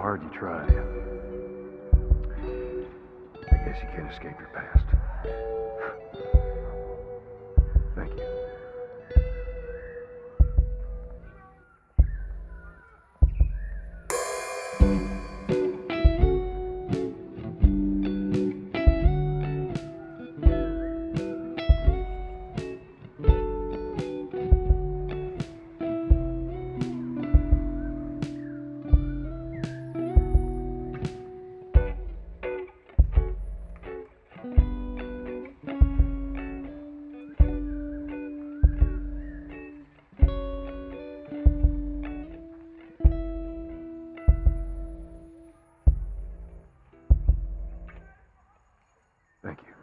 hard you try. I guess you can't escape your past. Thank you.